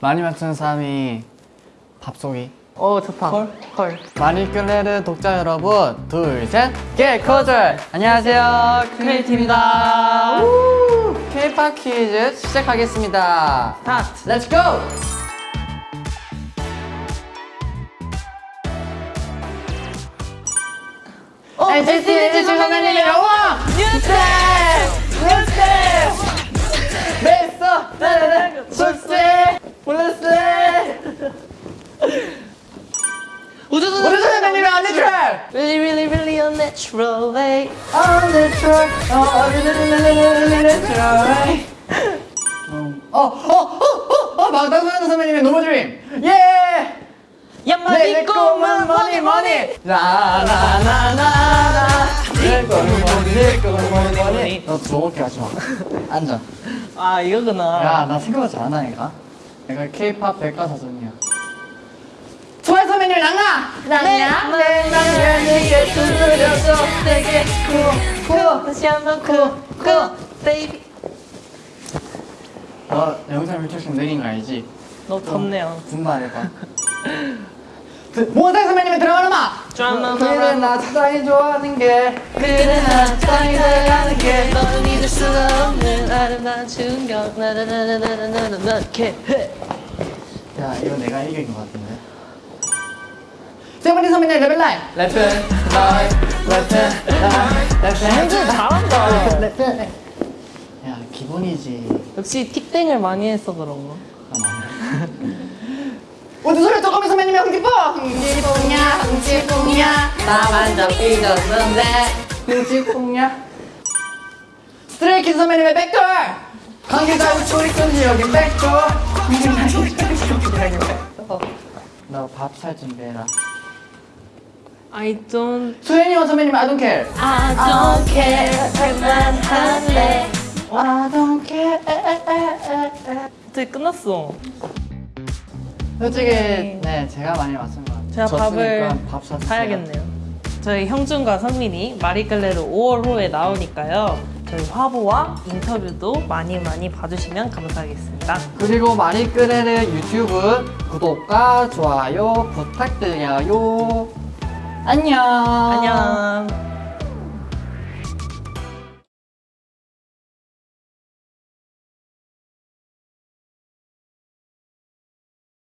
많이 맞추는 사람이 밥쏘기 오 좋다. 헐. 헐. 마리끌레르 독자 여러분 둘셋 개커절 안녕하세요 크리에이티입니다 K-팝 퀴즈 시작하겠습니다 스타트. 렛츠 고! 어, NCT 127 선배님의 영화! 뉴스텝! 뉴스 Really really really unnatural way. 언니트랙! 어, 언니트랙! 어, 어, 어, 어, 어, 막다수현 선배님의 노모드림! 예! 내 꼬만 꿈은 머니 머니 라라라라라 내 꿈은 머니 내 꿈은 머니 머니 너 저렇게 하지 마 앉아 아 이거구나. 야 나 생각하지 않아니까 내가 K-팝 백과사전이야 좋아요 선배님 랑라 랑라 내 내게 두드려줘 내게 쿠쿠 다시 한번 쿠쿠 베이비. 너 영상 밀착좀 느린 거 알지? 너무 덥네요. 분발해봐 모자 선배님의 드라마 음악 드라마 그래 음악. 나 사랑이 좋아하는 게 그래 나 땅이 들어가는 게널 잊을 수가 없는 아름다운 충격 나나나나나나나 이렇게 야 이거 내가 이긴 것 같은데 세븐틴 선배님 레벨 라인. 레트 라인 레트 라인. 형들 잘한다. 레트 야 기본이지. 역시 틱땡을 많이 해서 그런가. 아 맞아 우주소리 쪼꼬미 선배님의 흥지뽕! 흥지뽕냐 흥지뽕냐 나만 좀 삐졌는데. 흥지뽕냐 스트레이키즈 선배님의 백돌! 관계자 우초리꾼지 여긴 백돌. 너밥 살 준비해라 I don't 수현이와 선배님 I don't care. I don't care. 그만할래. I don't care. 어떻게 끝났어. 솔직히 네 제가 많이 맞춘 것 같아요 제가 밥을 밥. 사야겠네요. 저희 형준과 성민이 마리끌레르 5월 호에 나오니까요. 저희 화보와 인터뷰도 많이 많이 봐주시면 감사하겠습니다. 그리고 마리끄레르 유튜브 구독과 좋아요 부탁드려요 안녕. 안녕